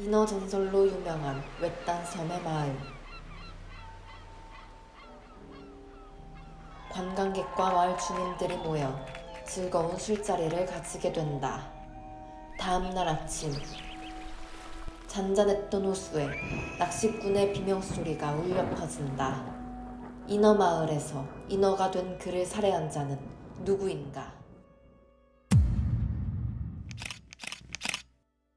인어 전설로 유명한 외딴 섬의 마을. 관광객과 마을 주민들이 모여 즐거운 술자리를 가지게 된다. 다음 날 아침 잔잔했던 호수에 낚시꾼의 비명소리가 울려 퍼진다. 인어 마을에서 인어가 된 그를 살해한 자는 누구인가?